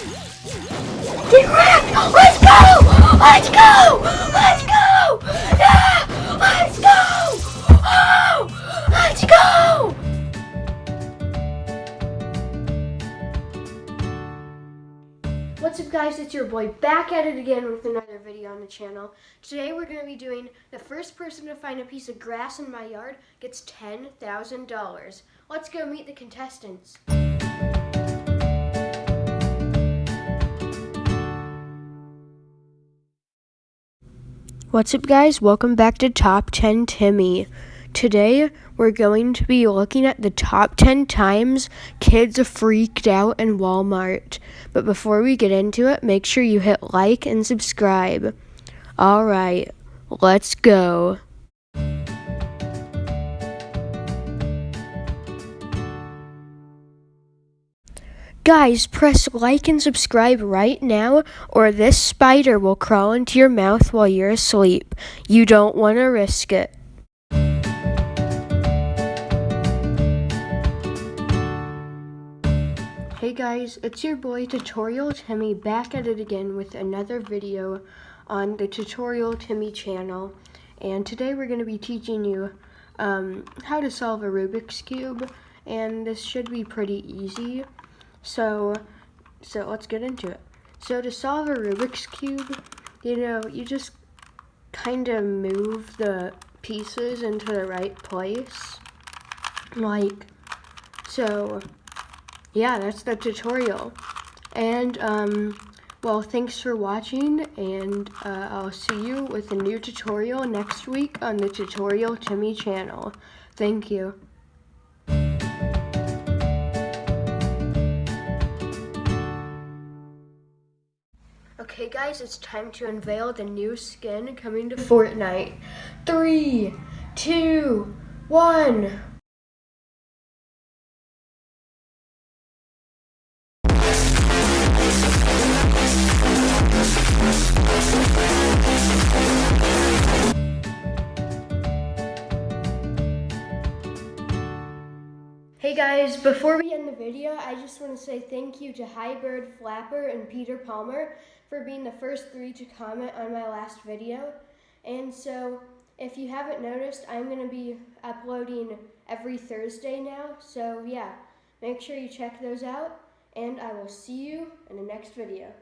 Let's go! Let's go! Let's go! Let's go! Oh! Let's go! What's up guys, it's your boy back at it again with another video on the channel. Today we're going to be doing the first person to find a piece of grass in my yard gets $10,000. Let's go meet the contestants. What's up guys, welcome back to Top 10 Timmy. Today we're going to be looking at the top 10 times kids freaked out in Walmart. But before we get into it, make sure you hit like and subscribe. Alright, let's go. Guys, press like and subscribe right now, or this spider will crawl into your mouth while you're asleep. You don't want to risk it. Hey guys, it's your boy Tutorial Timmy back at it again with another video on the Tutorial Timmy channel. And today we're going to be teaching you um, how to solve a Rubik's Cube. And this should be pretty easy. So, so let's get into it. So to solve a Rubik's Cube, you know, you just kind of move the pieces into the right place. Like, so, yeah, that's the tutorial. And, um, well, thanks for watching, and uh, I'll see you with a new tutorial next week on the Tutorial Timmy channel. Thank you. Okay guys, it's time to unveil the new skin coming to Fortnite. Three, two, one. Hey guys, before we video, I just want to say thank you to Highbird Flapper and Peter Palmer for being the first three to comment on my last video. And so, if you haven't noticed, I'm going to be uploading every Thursday now. So yeah, make sure you check those out, and I will see you in the next video.